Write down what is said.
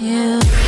Yeah.